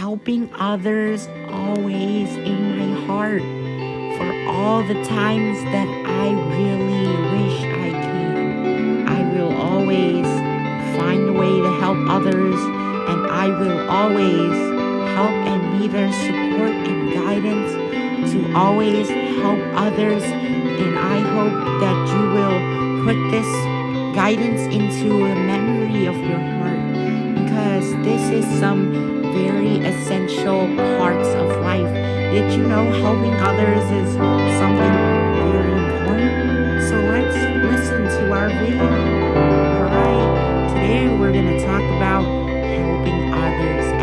helping others always in my heart for all the times that I really wish I can. I will always find a way to help others and I will always help and be their support and guidance to always help others and I hope that you will put this guidance into a memory of your heart because this is some very essential parts of life. Did you know helping others is something very important? So let's listen to our video. Alright, today we're going to talk about helping others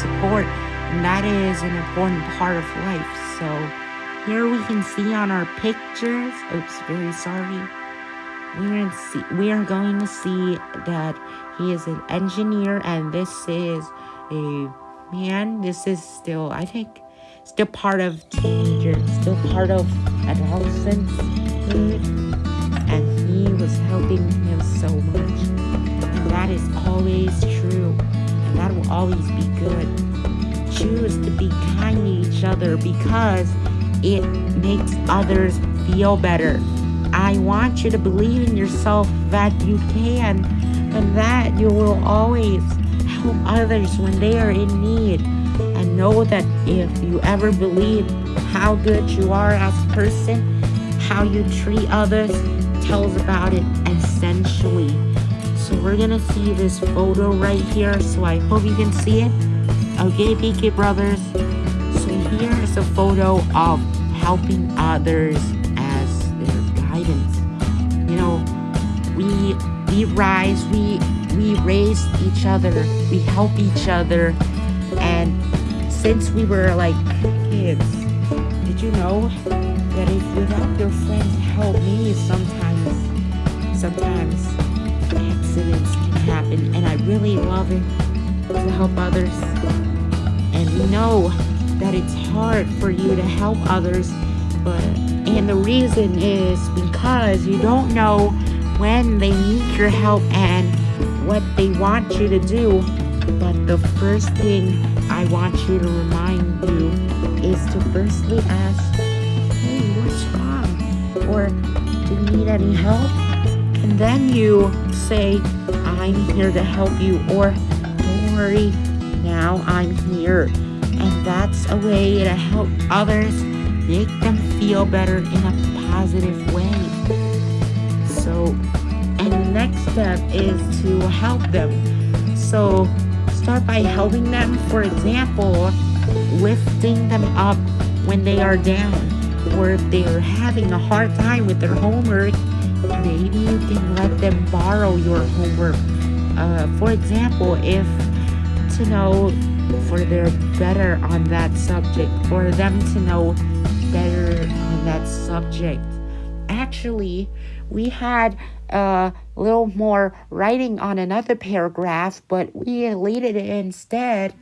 support. And that is an important part of life. So here we can see on our pictures, oops, very sorry. We are, see, we are going to see that he is an engineer and this is a man. This is still, I think, still part of teenager, still part of adolescence. And he was helping him so much. And that is always true. That will always be good. Choose to be kind to each other because it makes others feel better. I want you to believe in yourself that you can and that you will always help others when they are in need. And know that if you ever believe how good you are as a person, how you treat others tells about it essentially. So we're gonna see this photo right here. So I hope you can see it. Okay, PK Brothers. So here is a photo of helping others as their guidance. You know, we we rise, we we raise each other, we help each other, and since we were like kids, did you know that if without your friends help me, sometimes sometimes accidents can happen, and I really love it to help others. And we know that it's hard for you to help others, but and the reason is because you don't know when they need your help and what they want you to do. But the first thing I want you to remind you is to firstly ask, hey, what's wrong? Or do you need any help? And then you say, I'm here to help you. Or don't worry, now I'm here. And that's a way to help others make them feel better in a positive way. So, and the next step is to help them. So, start by helping them, for example, lifting them up when they are down. Or if they are having a hard time with their homework, maybe you can let them borrow your homework. Uh, for example, if to know for their better on that subject, for them to know better on that subject. Actually, we had a little more writing on another paragraph, but we deleted it instead.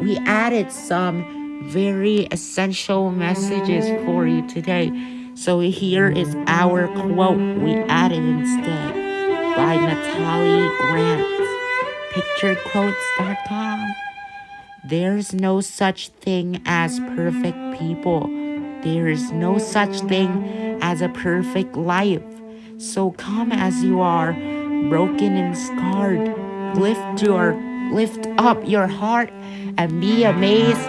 We added some very essential messages for you today. So here is our quote we added instead by Natalie Grant. picturequotes.com. There's no such thing as perfect people. There is no such thing as a perfect life. So come as you are, broken and scarred. Lift your lift up your heart and be amazed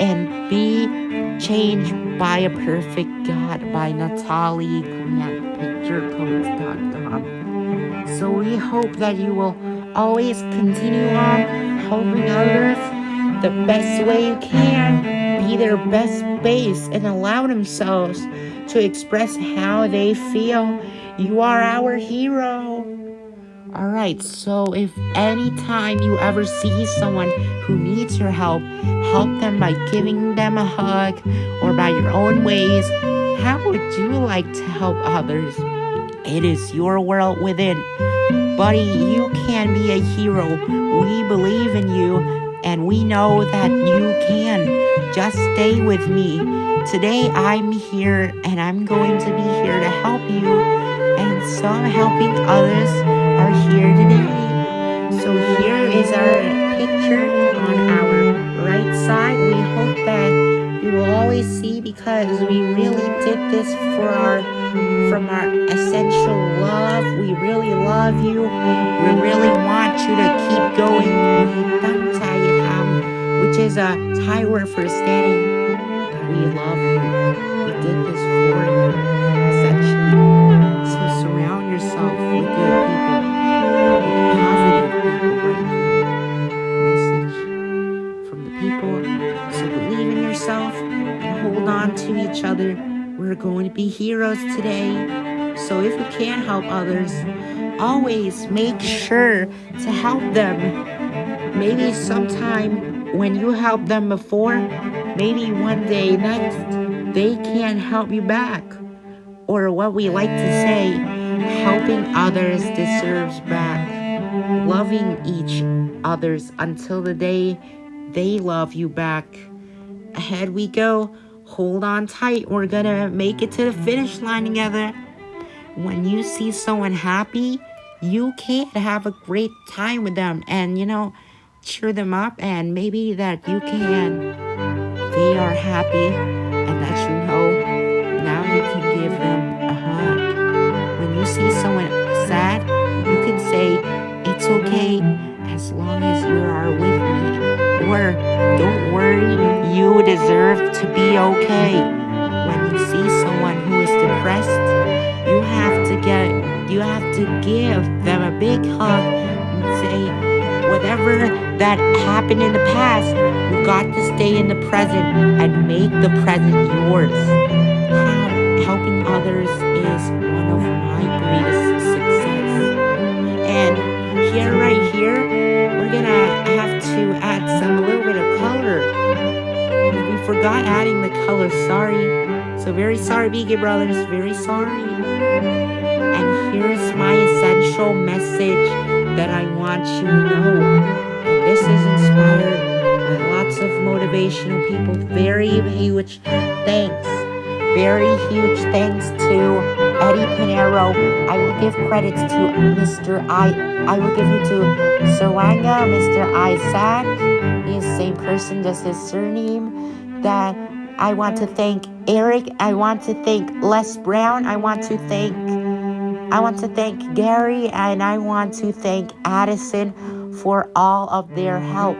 and be changed by a perfect God by Natalie Grant. So we hope that you will always continue on helping others the best way you can, be their best base, and allow themselves to express how they feel. You are our hero. Alright, so if any time you ever see someone who needs your help, help them by giving them a hug or by your own ways. How would you like to help others? It is your world within. Buddy, you can be a hero. We believe in you and we know that you can. Just stay with me. Today I'm here and I'm going to be here to help you. And some helping others are here today. So here is our picture on always see because we really did this for our from our essential love. We really love you. We really want you to keep going. Which is a Thai word for standing. We love you. We did this for you. Heroes today. So if you can help others, always make sure to help them. Maybe sometime when you help them before, maybe one day next, they can help you back. Or what we like to say, helping others deserves back. Loving each others until the day they love you back. Ahead we go hold on tight. We're gonna make it to the finish line together. When you see someone happy, you can have a great time with them and, you know, cheer them up and maybe that you can. They are happy and that you know now you can give them a hug. When you see someone sad, you can say, it's okay as long as you are with me. Or don't worry, you deserve to be okay. When you see someone who is depressed, you have to get you have to give them a big hug and say whatever that happened in the past, you got to stay in the present and make the present yours. Helping others is one of my greatest sorry, BK Brothers, very sorry. And here's my essential message that I want you to know. And this is inspired by lots of motivational people. Very huge thanks. Very huge thanks to Eddie Pinero. I will give credits to Mr. I. I will give you to Saranga, Mr. Isaac. He is the same person, just his surname that I want to thank Eric. I want to thank Les Brown. I want to thank I want to thank Gary and I want to thank Addison for all of their help.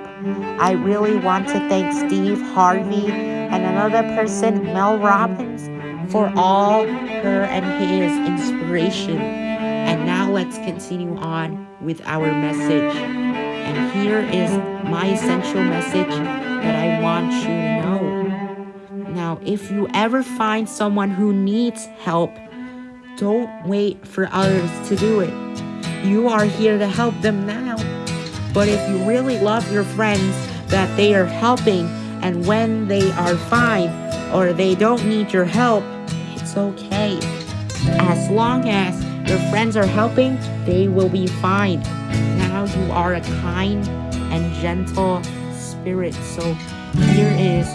I really want to thank Steve Harvey and another person, Mel Robbins, for all her and his inspiration. And now let's continue on with our message. And here is my essential message that I want you to know. Now, if you ever find someone who needs help, don't wait for others to do it. You are here to help them now. But if you really love your friends that they are helping and when they are fine or they don't need your help, it's okay. As long as your friends are helping, they will be fine. Now you are a kind and gentle spirit. So here is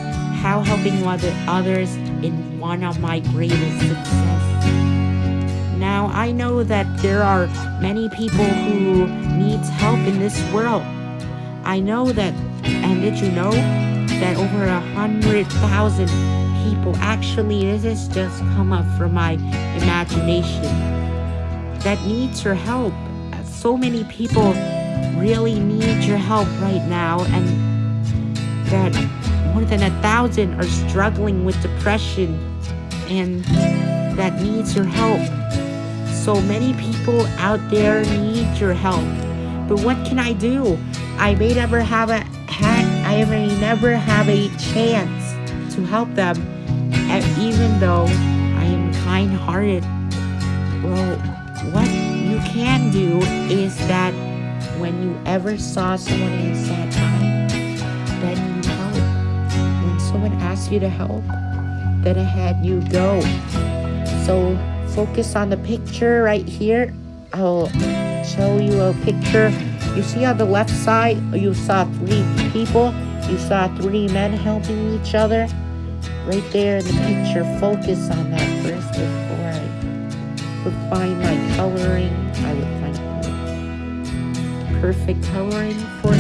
how helping others is one of my greatest success. Now, I know that there are many people who needs help in this world. I know that, and did you know that over a hundred thousand people, actually this has just come up from my imagination, that needs your help. So many people really need your help right now and that more than a thousand are struggling with depression and that needs your help. So many people out there need your help. But what can I do? I may never have a ha- I may never have a chance to help them, and even though I am kind-hearted. Well, what you can do is that when you ever saw someone in sad time, someone asks you to help, then ahead you go. So focus on the picture right here. I'll show you a picture. You see on the left side, you saw three people. You saw three men helping each other. Right there in the picture, focus on that first before I would find my coloring. I would find perfect coloring for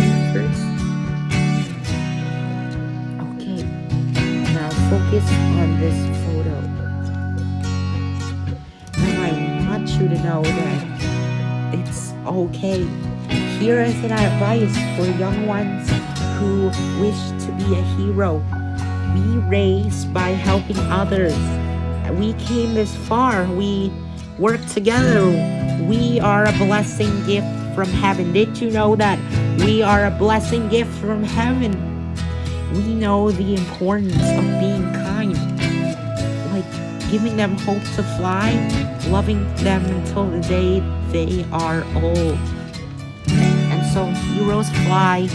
focus on this photo. Now I want you to know that it's okay. Here is an advice for young ones who wish to be a hero. Be raised by helping others. We came this far. We work together. We are a blessing gift from heaven. Did you know that we are a blessing gift from heaven? We know the importance of being giving them hope to fly, loving them until the day they are old. And so heroes fly,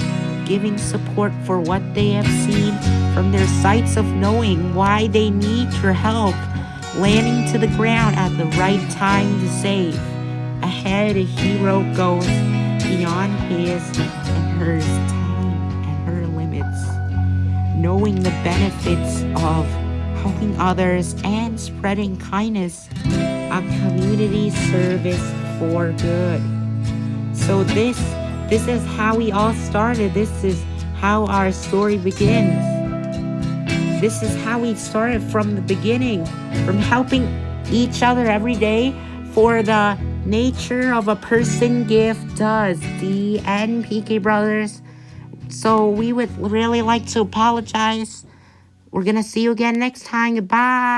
giving support for what they have seen from their sights of knowing why they need your help, landing to the ground at the right time to save. Ahead, a hero goes beyond his and hers time and her limits, knowing the benefits of helping others and spreading kindness, a community service for good. So this this is how we all started. This is how our story begins. This is how we started from the beginning, from helping each other every day for the nature of a person gift does. The NPK Brothers. So we would really like to apologize. We're gonna see you again next time. Goodbye.